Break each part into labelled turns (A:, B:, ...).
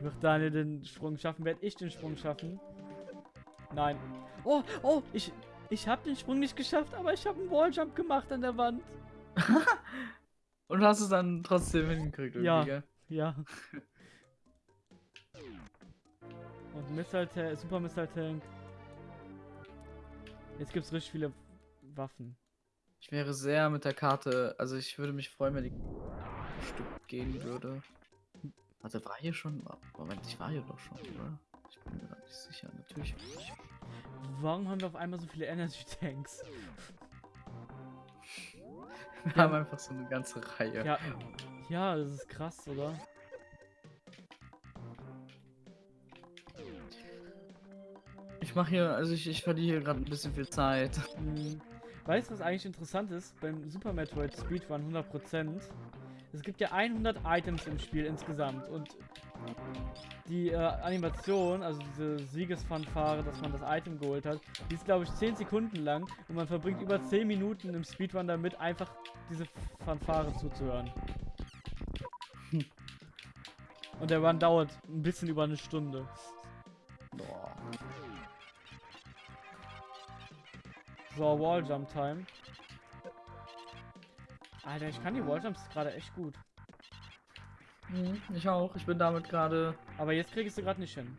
A: Wird Daniel den Sprung schaffen? Werde ich den Sprung schaffen? Nein. Oh, oh, ich, ich habe den Sprung nicht geschafft, aber ich habe einen Walljump gemacht an der Wand.
B: Und hast es dann trotzdem hingekriegt irgendwie,
A: Ja.
B: gell?
A: Ja. Und Missile Tank, Super Missile Tank. Jetzt gibt's richtig viele Waffen.
B: Ich wäre sehr mit der Karte, also ich würde mich freuen, wenn die Stück gehen würde. Warte, war hier schon? Moment, ich war hier doch schon, oder? Ich bin mir grad nicht sicher. Natürlich ich.
A: Warum haben wir auf einmal so viele Energy Tanks?
B: Wir haben einfach so eine ganze Reihe.
A: Ja, ja, das ist krass, oder?
B: Ich mache hier, also ich, ich verliere hier gerade ein bisschen viel Zeit.
A: Hm. Weißt du, was eigentlich interessant ist? Beim Super Metroid Speedrun 100%. Es gibt ja 100 Items im Spiel insgesamt und die äh, Animation, also diese Siegesfanfare, dass man das Item geholt hat, die ist glaube ich 10 Sekunden lang und man verbringt über 10 Minuten im Speedrun damit, einfach diese Fanfare zuzuhören. Und der Run dauert ein bisschen über eine Stunde.
B: Boah.
A: So, Walljump Time. Alter, ich kann die Walljumps gerade echt gut.
B: Mhm, ich auch. Ich bin damit gerade.
A: Aber jetzt krieg ich sie gerade nicht hin.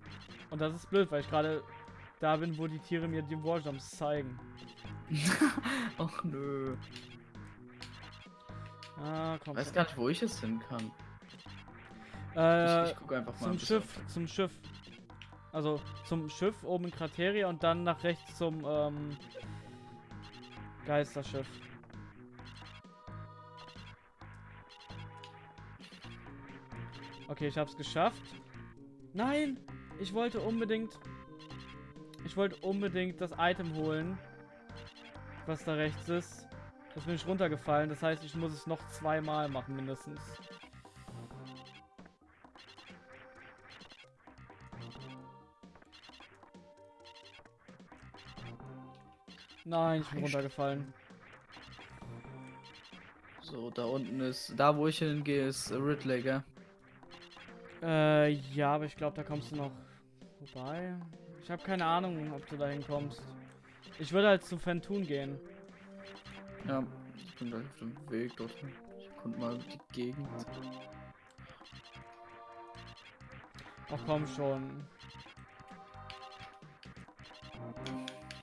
A: Und das ist blöd, weil ich gerade da bin, wo die Tiere mir die Walljumps zeigen.
B: Ach nö.
A: Ah, komm.
B: Ich weiß gar nicht, wo ich es hin kann.
A: Äh,
B: ich ich gucke einfach mal. ein
A: zum
B: bisschen
A: Schiff, zum Schiff. Also zum Schiff oben in Krateria und dann nach rechts zum ähm, Geisterschiff. Okay, ich hab's geschafft. Nein! Ich wollte unbedingt. Ich wollte unbedingt das Item holen. Was da rechts ist. Das bin ich runtergefallen. Das heißt, ich muss es noch zweimal machen, mindestens. Nein, ich bin runtergefallen.
B: So, da unten ist. Da, wo ich hingehe, ist Ridley, gell?
A: Äh, ja, aber ich glaube, da kommst du noch vorbei. Ich habe keine Ahnung, ob du da hinkommst. Ich würde halt zu Fentun gehen.
B: Ja, ich bin gleich auf dem Weg dorthin. Ich erkunde mal die Gegend.
A: Ach komm schon.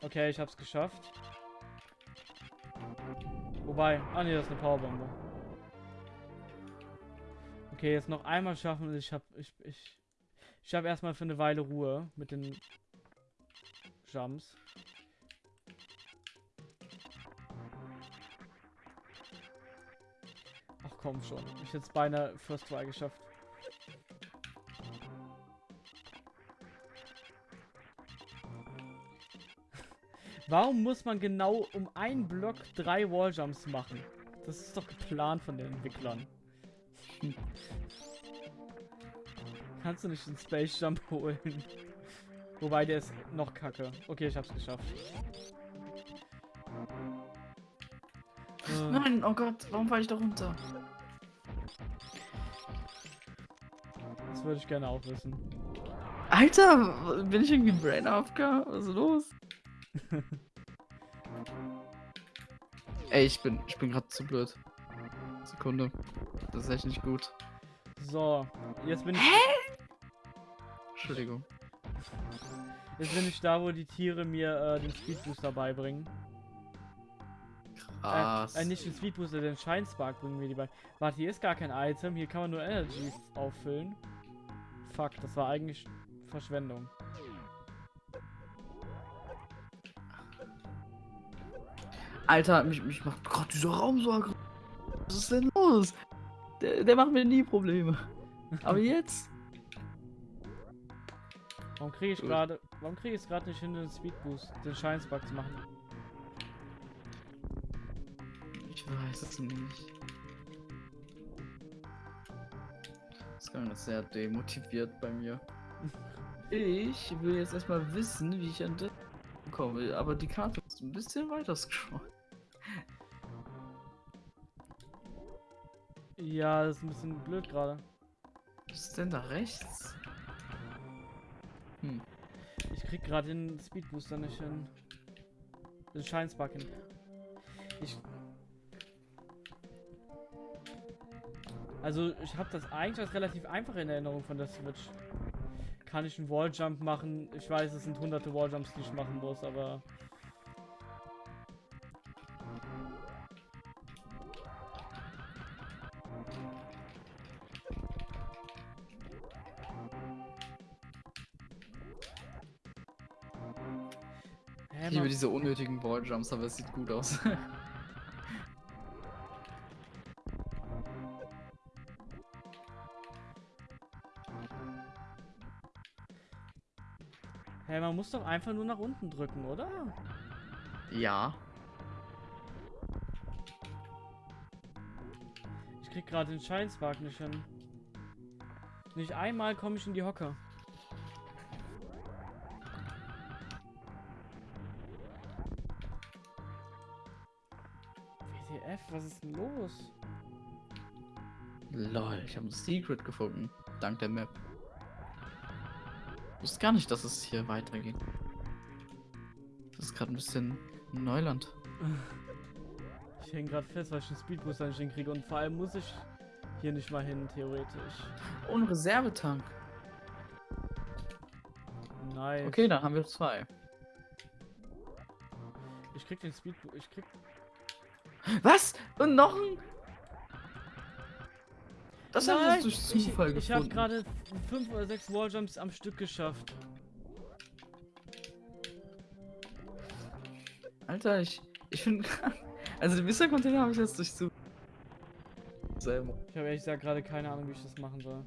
A: Okay, ich hab's geschafft. Wobei, ah ne, das ist eine Powerbombe. Okay, jetzt noch einmal schaffen. Ich hab, ich, ich, ich habe erstmal für eine Weile Ruhe mit den Jumps. Ach komm schon, ich hätte beinahe First Try geschafft. Warum muss man genau um einen Block drei Walljumps machen? Das ist doch geplant von den Entwicklern. Kannst du nicht den Space Jump holen? Wobei der ist noch kacke. Okay, ich hab's geschafft.
B: Nein, oh Gott, warum falle ich da runter?
A: das würde ich gerne auch wissen.
B: Alter, bin ich irgendwie Brain AFK? Was ist los? Ey, ich bin, ich bin gerade zu blöd. Sekunde. Das ist echt nicht gut.
A: So, jetzt bin ich,
B: Entschuldigung.
A: jetzt bin ich da, wo die Tiere mir äh, den Speed Booster beibringen.
B: Krass.
A: Äh, äh, nicht den Speed Booster, den Shine Spark bringen mir die bei. Warte, hier ist gar kein Item. Hier kann man nur Energy auffüllen. Fuck, das war eigentlich Verschwendung.
B: Alter, mich, mich macht gerade dieser Raum so aggressiv. Was ist denn los? Der, der macht mir nie Probleme. Aber jetzt?
A: Warum kriege ich gerade. Warum kriege ich es gerade nicht hin, den Speed Boost, den Spark zu machen?
B: Ich weiß es nicht. Das ist sehr demotiviert bei mir. Ich will jetzt erstmal wissen, wie ich an das komme, aber die Karte ist ein bisschen weiter scrollen.
A: Ja, das ist ein bisschen blöd gerade.
B: Was ist denn da rechts?
A: Krieg gerade den Speedbooster nicht hin. Den Scheinsbacken. Ich. Also, ich habe das eigentlich als relativ einfach in Erinnerung von der Switch. Kann ich einen Walljump machen? Ich weiß, es sind hunderte Walljumps, die ich machen muss, aber.
B: Balljumps, aber es sieht gut aus.
A: Hä, man muss doch einfach nur nach unten drücken, oder?
B: ja.
A: Ich krieg gerade den Scheinspark nicht hin. Nicht einmal komme ich in die Hocke. Was ist denn los?
B: Lol, ich habe ein Secret gefunden. Dank der Map. Ich wusste gar nicht, dass es hier weitergeht. Das ist gerade ein bisschen Neuland.
A: Ich hänge gerade fest, weil ich den Speedbooster nicht hinkriege und vor allem muss ich hier nicht mal hin, theoretisch.
B: Ohne Reservetank.
A: Nice.
B: Okay, dann haben wir zwei.
A: Ich krieg den Speedbooster. Ich krieg.
B: Was? Und noch ein? Das haben wir
A: Nein,
B: durch Zufall
A: ich, ich habe
B: gefunden.
A: gerade fünf oder sechs Walljumps am Stück geschafft.
B: Alter, ich, ich finde Also den Mister-Container habe ich jetzt durch Zufall. Selber.
A: Ich habe ehrlich gesagt gerade keine Ahnung, wie ich das machen soll.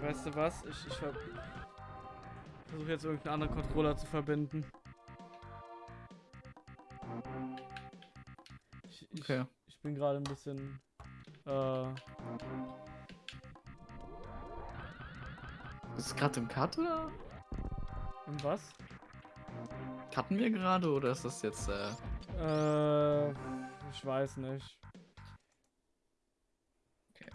A: Weißt du was? Ich, ich ver versuche jetzt irgendeinen anderen Controller zu verbinden. Ich, ich,
B: Okay.
A: ich bin gerade ein bisschen. Äh,
B: Ist es gerade im Cut oder?
A: in was?
B: Cutten wir gerade oder ist das jetzt äh.
A: Äh, ich weiß nicht.
B: Okay.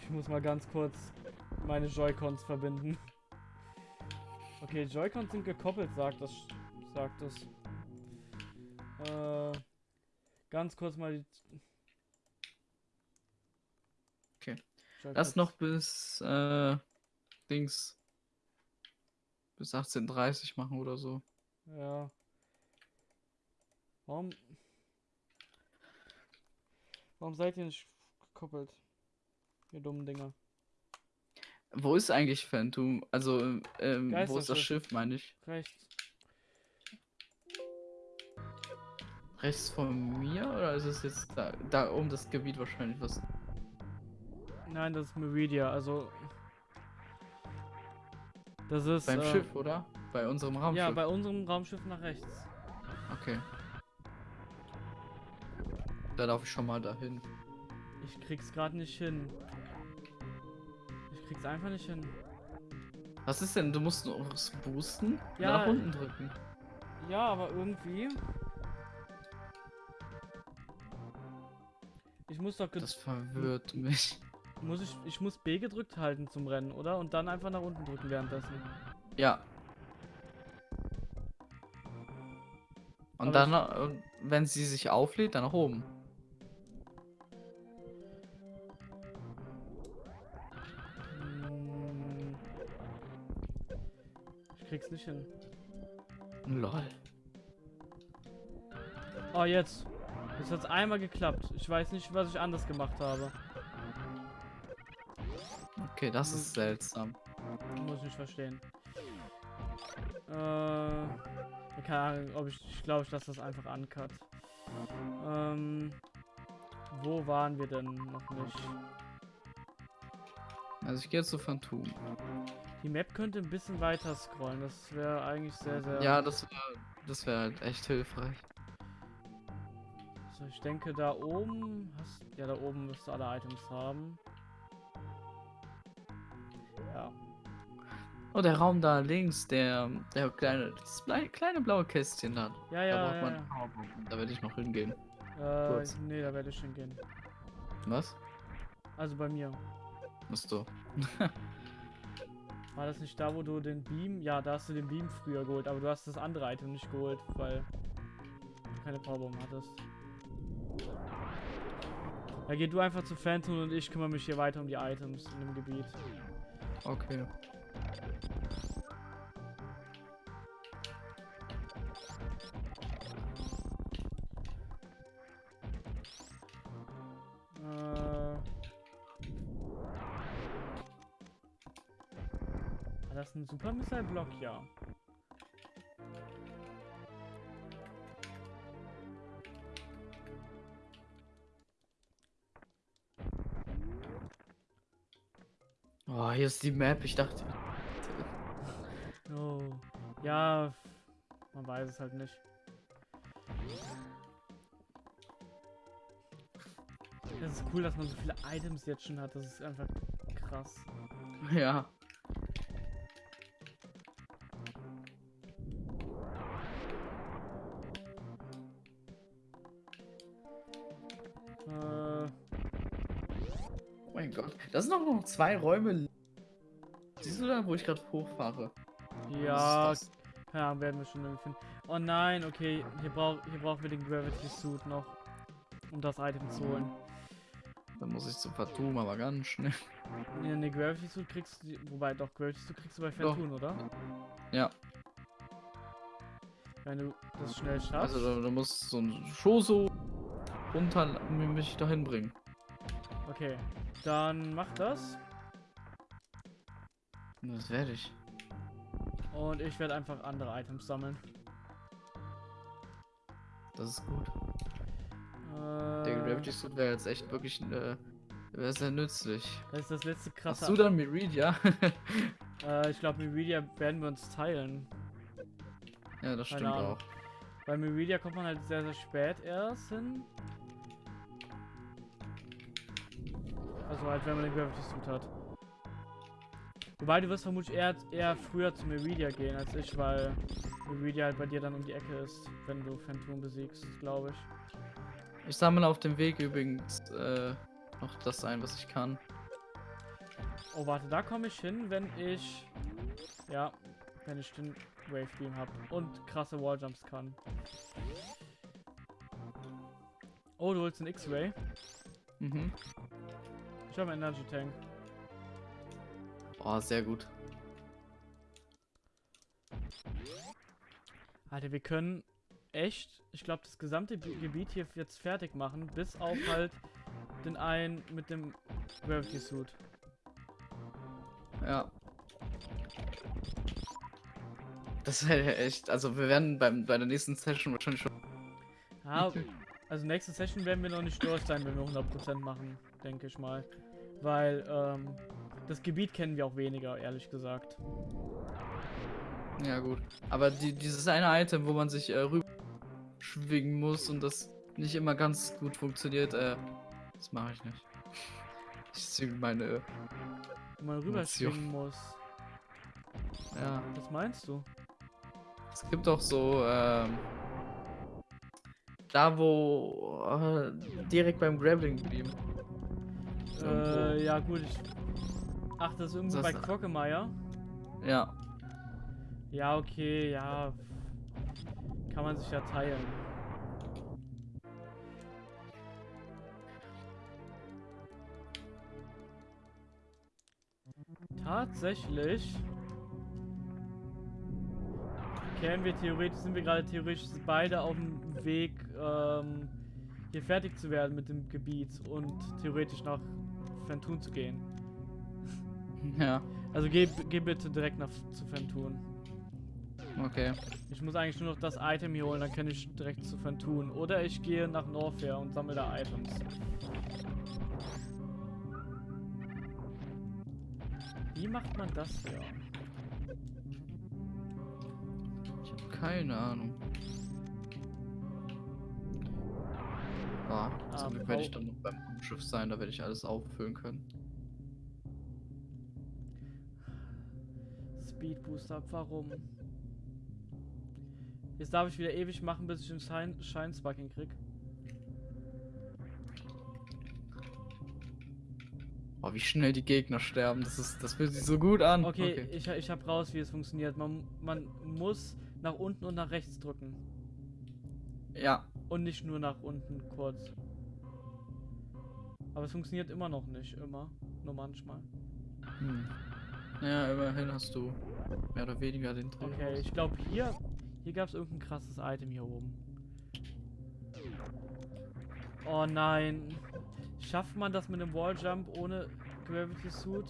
A: Ich muss mal ganz kurz meine Joy-Cons verbinden. Okay, Joy-Cons sind gekoppelt, sagt das. Sagt das. Äh, ganz kurz mal die.
B: Okay. Erst noch bis äh, Dings bis 18.30 machen oder so.
A: Ja. Warum. Warum seid ihr nicht gekoppelt? Ihr dummen Dinger.
B: Wo ist eigentlich Phantom? Also, ähm, wo ist das. Schiff, meine ich?
A: Rechts.
B: Rechts von mir oder ist es jetzt da, da um das Gebiet wahrscheinlich was?
A: Nein, das ist Meridia, also. Das ist.
B: Beim
A: äh,
B: Schiff, oder? Bei unserem Raumschiff.
A: Ja, bei unserem Raumschiff nach rechts.
B: Okay. Da darf ich schon mal dahin.
A: Ich krieg's gerade nicht hin. Krieg's einfach nicht hin.
B: Was ist denn? Du musst noch was boosten?
A: Ja.
B: Nach unten drücken.
A: Ja, aber irgendwie. Ich muss doch.
B: Das verwirrt mich.
A: Muss ich. Ich muss B gedrückt halten zum Rennen, oder? Und dann einfach nach unten drücken währenddessen.
B: Ja. Und
A: Aber
B: dann, äh, wenn sie sich auflädt, dann nach oben.
A: Ich krieg's nicht hin.
B: Lol.
A: Oh, jetzt. Jetzt hat's einmal geklappt. Ich weiß nicht, was ich anders gemacht habe.
B: Okay, das ist seltsam.
A: Muss ich nicht verstehen. Äh. Keine Ahnung, ob ich. Ich glaube, ich lasse das einfach uncut. Ähm. Wo waren wir denn noch nicht?
B: Also ich gehe jetzt zu Phantom.
A: Die Map könnte ein bisschen weiter scrollen. Das wäre eigentlich sehr, sehr.
B: Ja, das wäre das wär halt echt hilfreich.
A: So, ich denke, da oben. Hast, ja, da oben wirst du alle Items haben. Ja.
B: Oh, der Raum da links, der, der kleine, das kleine blaue Kästchen da.
A: Ja,
B: da
A: ja,
B: braucht
A: ja.
B: man
A: ja.
B: Da werde ich noch hingehen.
A: Äh,
B: Kurz.
A: nee, da werde ich hingehen.
B: Was?
A: Also bei mir.
B: Musst du.
A: War das nicht da, wo du den Beam? Ja, da hast du den Beam früher geholt, aber du hast das andere Item nicht geholt, weil du keine Powerbomb hattest. Da geh du einfach zu Phantom und ich kümmere mich hier weiter um die Items in dem Gebiet.
B: Okay.
A: War das ein Super Missile Block? Ja.
B: Oh, hier ist die Map. Ich dachte.
A: Oh. Ja, man weiß es halt nicht. Das ist cool, dass man so viele Items jetzt schon hat. Das ist einfach krass.
B: Ja. Sind doch noch zwei Räume. Siehst du da, wo ich gerade hochfahre?
A: ja, Ahnung, werden wir schon irgendwie finden. Oh nein, okay, hier, brauch, hier brauchen wir den Gravity Suit noch, um das Item zu holen.
B: das? Da muss ich zum Fatum, aber ganz schnell.
A: Nee, nee, Gravity Suit kriegst du, wobei doch, Gravity Suit kriegst du bei. Phantom, oder?
B: Ja.
A: Wenn du das schnell schaffst.
B: Also da, da muss so ein Schoso runter mich dahin bringen.
A: Okay, dann mach das.
B: Das werde ich.
A: Und ich werde einfach andere Items sammeln.
B: Das ist gut.
A: Äh,
B: Der Gravity Suit wäre jetzt echt wirklich äh, wäre sehr nützlich.
A: Das ist das letzte krasse.
B: Hast du dann Meridia?
A: Äh, ich glaube, Meridia werden wir uns teilen.
B: ja, das
A: Keine
B: stimmt
A: Ahnung.
B: auch.
A: Bei Meridia kommt man halt sehr, sehr spät erst hin. Also halt, wenn man den Gravity Suit hat. Wobei du wirst vermutlich eher, eher früher zu Meridia gehen als ich, weil Meridia halt bei dir dann um die Ecke ist, wenn du Phantom besiegst, glaube ich.
B: Ich sammle auf dem Weg übrigens äh, noch das ein, was ich kann.
A: Oh, warte, da komme ich hin, wenn ich. Ja, wenn ich den Wave Beam habe und krasse Walljumps kann. Oh, du holst einen X-Ray.
B: Mhm.
A: Ich habe einen Energy Tank.
B: Oh, sehr gut.
A: Alter, wir können echt, ich glaube, das gesamte Bi- Gebiet hier jetzt fertig machen, bis auf halt den einen mit dem Gravity Suit.
B: Ja. Das wäre ja echt. Also wir werden beim, bei der nächsten Session wahrscheinlich schon.
A: Ja, also nächste Session werden wir noch nicht durch sein, wenn wir 100% machen, denke ich mal. Weil, ähm, das Gebiet kennen wir auch weniger, ehrlich gesagt.
B: Ja gut. Aber die, dieses eine Item, wo man sich äh, rüber schwingen muss und das nicht immer ganz gut funktioniert, äh, das mache ich nicht. Ich ziehe meine.
A: Wo man rüberschwingen muss.
B: Ja.
A: Was meinst du?
B: Es gibt auch so, ähm, da wo äh, direkt beim Grappling Beam. Irgendwo.
A: Äh, ja gut, ich... Ach, das ist irgendwo
B: Das-
A: bei Quagmire?
B: Ja.
A: Ja, okay, ja. Kann man sich ja teilen. Tatsächlich. Kennen wir theoretisch, sind wir gerade theoretisch beide auf dem Weg, ähm, hier fertig zu werden mit dem Gebiet und theoretisch nach Fentun zu gehen.
B: Ja.
A: Also geh, geh bitte direkt nach zu Fentun.
B: Okay.
A: Ich muss eigentlich nur noch das Item hier holen, dann kann ich direkt zu Fentun. Oder ich gehe nach Norfair und sammle da Items. Wie macht man das hier?
B: Ich habe keine Ahnung.
A: Ja,
B: zum ah, Glück werde ich
A: oh.
B: dann noch beim Schiff sein, da werde ich alles auffüllen können.
A: Speedboost ab, warum? Jetzt darf ich wieder ewig machen, bis ich den Schein Scheinsbucking krieg.
B: Oh, wie schnell die Gegner sterben, das ist, das fühlt sich so gut an.
A: Okay, okay. Ich, ich hab raus, wie es funktioniert. Man, man muss nach unten und nach rechts drücken.
B: Ja.
A: Und nicht nur nach unten kurz. Aber es funktioniert immer noch nicht, immer. Nur manchmal.
B: Hm. Ja, immerhin hast du mehr oder weniger den Dreh.
A: Okay, ich glaube hier, hier gab es irgendein krasses Item hier oben. Oh nein. Schafft man das mit dem Walljump ohne Gravity Suit?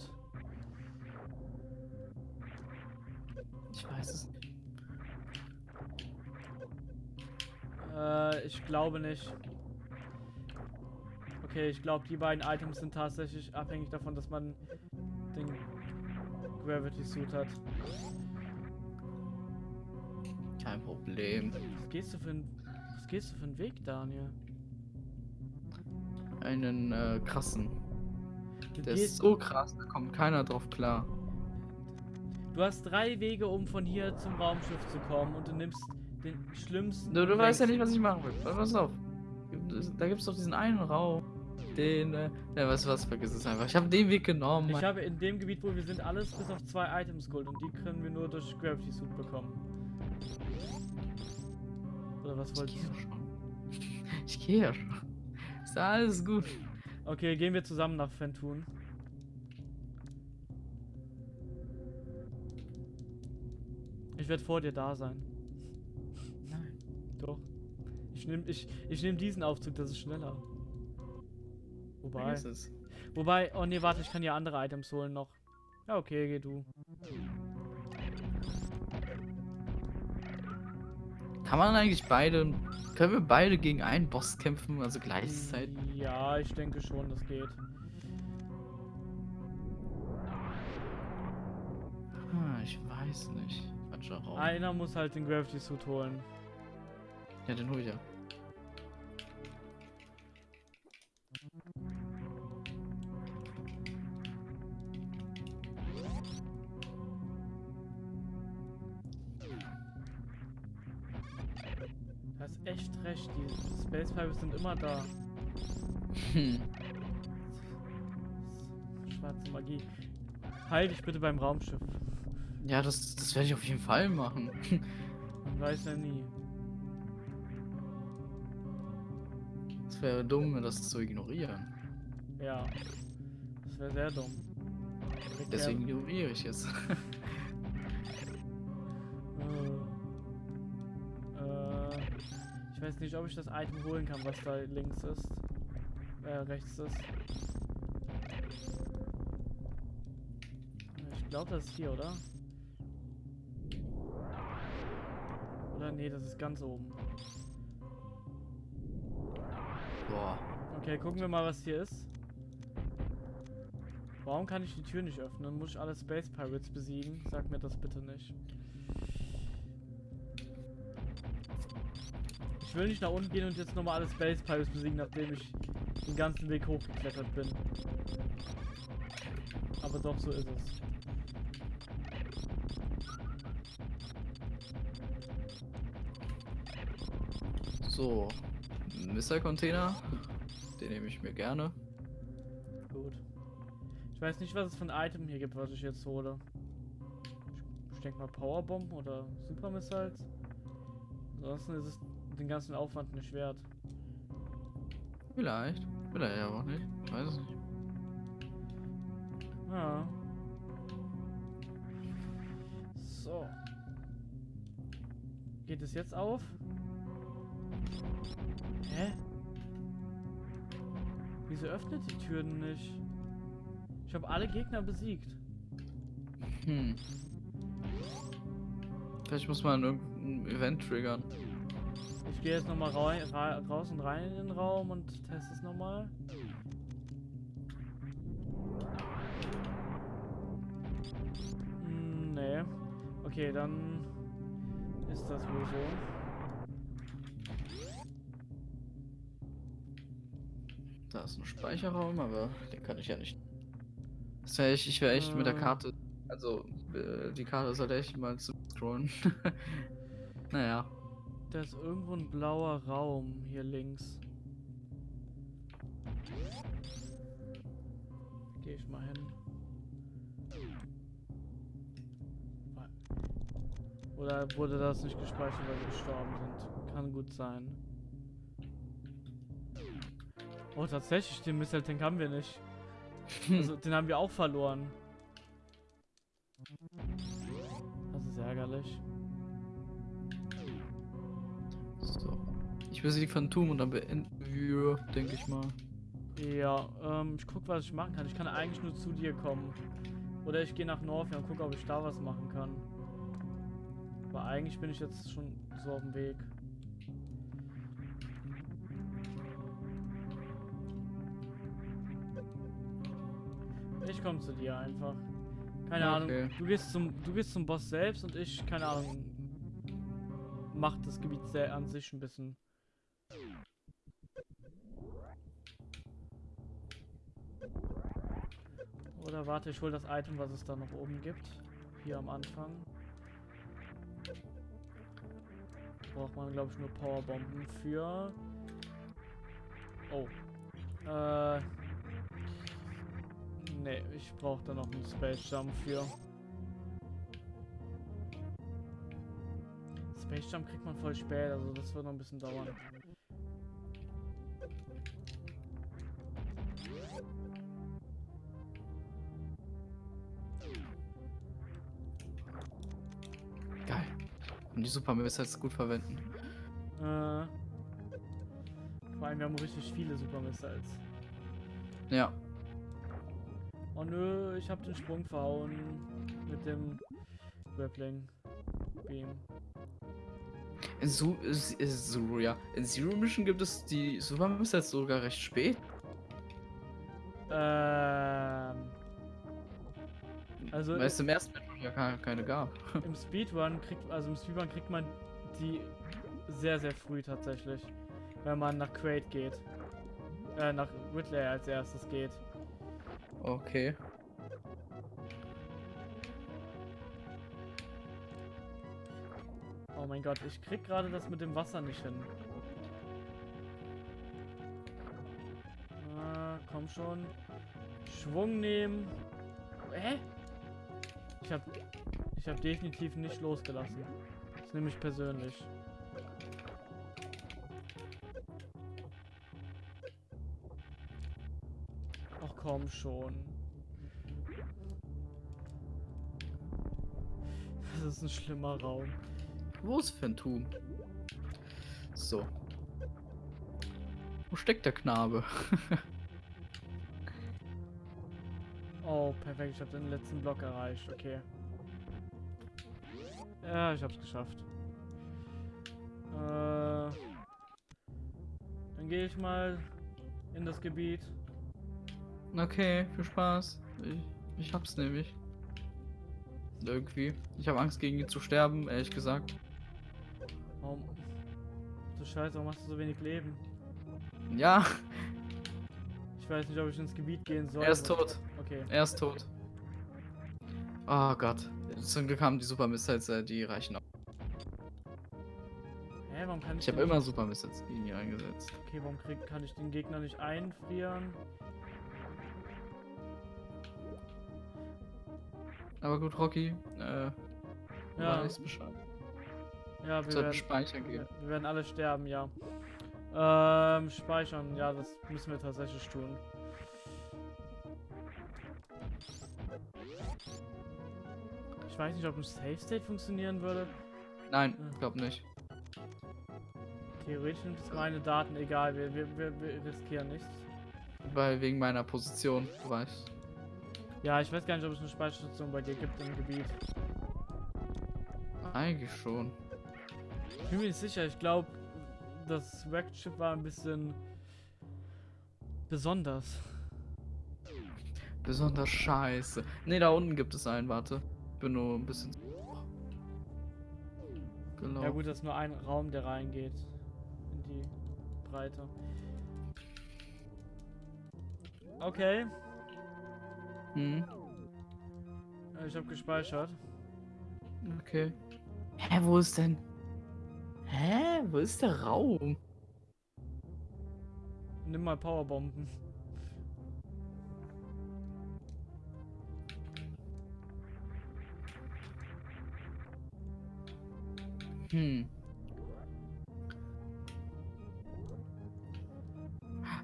B: Ich weiß es nicht.
A: Äh, ich glaube nicht. Okay, ich glaube, die beiden Items sind tatsächlich abhängig davon, dass man den Gravity Suit hat.
B: Kein Problem.
A: Was gehst du für ein, was gehst du für einen Weg, Daniel?
B: Einen äh, krassen.
A: Du,
B: Der ist so krass, da kommt keiner drauf klar.
A: du hast drei Wege, um von hier zum Raumschiff zu kommen und du nimmst den schlimmsten.
B: Du, du weißt ja nicht, was ich machen will. Pass auf. Da gibt's doch diesen einen Raum. Den, äh, ja, du was, vergiss es einfach. Ich habe den Weg genommen.
A: Ich habe in dem Gebiet, wo wir sind, alles bis auf zwei Items geholt und die können wir nur durch Gravity Suit bekommen. Oder was
B: ich
A: wolltest du?
B: schon. Ich gehe ja schon. Ist alles gut.
A: Okay, gehen wir zusammen nach Fentun. Ich werde vor dir da sein. Doch. Ich nehme ich, ich nehm diesen Aufzug, das ist schneller. Wobei.
B: Es.
A: Wobei, oh nee, warte, ich kann ja andere Items holen noch. Ja, okay, geh du.
B: Kann man eigentlich beide. Können wir beide gegen einen Boss kämpfen, also gleichzeitig?
A: Ja, ich denke schon, das geht.
B: Ah, ich weiß nicht.
A: Einer muss halt den Gravity Suit holen.
B: Ja, den hol ich ja.
A: Du hast echt recht, die Space Pirates sind immer da.
B: Hm.
A: Schwarze Magie. Heil dich bitte beim Raumschiff.
B: Ja, das, das werde ich auf jeden Fall machen.
A: Man weiß ja nie.
B: Wäre dumm, das zu ignorieren.
A: Ja. Das wäre sehr dumm. Direkt
B: Deswegen ignoriere ich es.
A: Äh, äh, ich weiß nicht, ob ich das Item holen kann, was da links ist. Äh, rechts ist. Ich glaube, das ist hier, oder? Oder nee, das ist ganz oben.
B: Boah.
A: Okay, gucken wir mal, was hier ist. Warum kann ich die Tür nicht öffnen? Muss ich alle Space Pirates besiegen? Sag mir das bitte nicht. Ich will nicht nach unten gehen und jetzt nochmal alle Space Pirates besiegen, nachdem ich den ganzen Weg hochgeklettert bin. Aber doch, so ist es.
B: So. Missile-Container. Den nehme ich mir gerne.
A: Gut. Ich weiß nicht, was es für ein Item hier gibt, was ich jetzt hole. Ich denke mal Powerbomb oder Super Missiles. Ansonsten ist es den ganzen Aufwand nicht wert.
B: Vielleicht. Vielleicht aber auch nicht. Ich weiß es nicht.
A: Ja. So. Geht es jetzt auf? Hä? Wieso öffnet die Türen nicht? Ich habe alle Gegner besiegt.
B: Hm. Vielleicht muss man irgendein Event triggern.
A: Ich gehe jetzt nochmal ra raus und rein in den Raum und teste es nochmal. Hm, nee. Okay, dann ist das wohl so.
B: Da ist ein Speicherraum, aber den kann ich ja nicht. Das wär ich, ich wäre echt mit der
A: Äh.
B: Karte. Also, äh, die Karte sollte echt mal zu scrollen. naja.
A: Da ist irgendwo ein blauer Raum hier links. Gehe ich mal hin. Oder wurde das nicht gespeichert, weil wir gestorben sind? Kann gut sein. Oh, tatsächlich, den Missile Tank haben wir nicht. Also, den haben wir auch verloren. Das ist ärgerlich.
B: So. Ich will sie die Phantom und dann beenden wir, denke ich mal.
A: Ja, ähm, ich guck, was ich machen kann. Ich kann eigentlich nur zu dir kommen. Oder ich gehe nach Northia und gucke, ob ich da was machen kann. Aber eigentlich bin ich jetzt schon so auf dem Weg. Komme zu dir einfach. Keine Ahnung.
B: Okay.
A: Du gehst zum du gehst zum Boss selbst und ich keine Ahnung mach das Gebiet sehr an sich ein bisschen. Oder warte, ich hol das Item, was es da noch oben gibt. Hier am Anfang. Braucht man, glaube ich, nur Powerbomben für. Oh. Äh. Nee, ich brauche da noch einen Space Jump für. Space Jump kriegt man voll spät, also das wird noch ein bisschen dauern.
B: Geil. Und die Super Missiles gut verwenden.
A: Äh. Vor allem, wir haben richtig viele Super Missiles.
B: Ja.
A: Nö, ich hab den Sprung verhauen. Mit dem Grappling Beam.
B: In Su äh, Zero, ja. In Zero Mission gibt es die Super Missiles sogar recht spät.
A: Ähm. Also
B: Weil es im ersten Match ja keine, keine gab.
A: im Speedrun kriegt, also im Speedrun kriegt man die sehr, sehr früh tatsächlich. Wenn man nach Crate geht. Äh, nach Whitley als erstes geht.
B: Okay.
A: Oh mein Gott, ich krieg gerade das mit dem Wasser nicht hin. Ah, komm schon. Schwung nehmen. Hä? Ich hab, ich hab definitiv nicht losgelassen. Das nehme ich persönlich. Komm schon. Das ist ein schlimmer Raum.
B: Wo ist Phantom? So. Wo steckt der Knabe?
A: Oh, perfekt. Ich habe den letzten Block erreicht. Okay. Ja, ich hab's geschafft. Äh, dann gehe ich mal in das Gebiet.
B: Okay, viel Spaß. Ich, ich hab's nämlich. Irgendwie. Ich habe Angst gegen ihn zu sterben, ehrlich gesagt.
A: Warum? Du Scheiße, warum hast du so wenig Leben?
B: Ja,
A: Ich weiß nicht, ob ich ins Gebiet gehen soll.
B: er ist tot.
A: Okay.
B: Er ist tot. Oh Gott. Zum Glück haben die Super Missiles, äh, die reichen auch.
A: Hä, warum kann ich
B: Ich habe
A: denn
B: immer Super Missiles in ihn eingesetzt.
A: Okay, warum krieg, kann ich den Gegner nicht einfrieren?
B: Aber gut, Rocky, äh,
A: Ja,
B: weiß Bescheid.
A: ja, wir werden,
B: speichern gehen.
A: wir werden alle sterben, ja. Ähm, speichern, ja, das müssen wir tatsächlich tun. Ich weiß nicht, ob ein Safe State funktionieren würde.
B: Nein,
A: Ja.
B: glaub nicht.
A: Theoretisch sind es meine Daten egal, wir, wir, wir, wir riskieren nichts.
B: Weil wegen meiner Position, du weißt.
A: Ja, ich weiß gar nicht, ob es eine Speicherstation bei dir gibt im Gebiet.
B: Eigentlich schon.
A: Ich bin mir nicht sicher, ich glaube, das Wrecked war ein bisschen besonders.
B: Besonders scheiße. Ne, da unten gibt es einen, warte. Ich bin nur ein bisschen. Genau.
A: Ja gut, das ist nur ein Raum, der reingeht in die Breite. Okay,
B: hm.
A: Ich habe gespeichert.
B: Okay. Hä, wo ist denn? Hä? Wo ist der Raum?
A: Nimm mal Powerbomben.
B: Hm.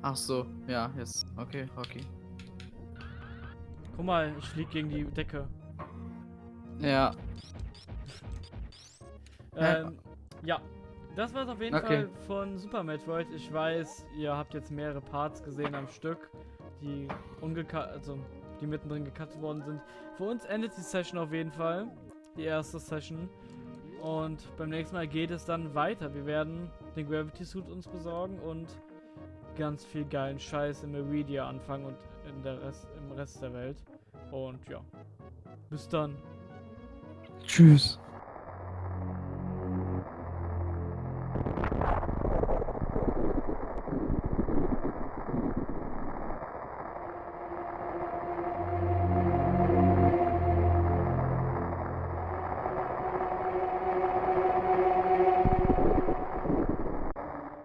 B: Ach so, ja, jetzt. Okay, Hockey.
A: Guck mal, ich flieg gegen die Decke.
B: Ja, Ja.
A: Ähm, ja. Das war's auf jeden
B: Okay.
A: Fall von Super Metroid. Ich weiß, ihr habt jetzt mehrere Parts gesehen am Stück, die ungecut, also die mittendrin gecuttet worden sind. Für uns endet die Session auf jeden Fall. Die erste Session. Und beim nächsten Mal geht es dann weiter. Wir werden den Gravity Suit uns besorgen und ganz viel geilen Scheiß in Meridia anfangen und in der Rest, Rest der Welt. Und ja. Bis dann.
B: tschüss.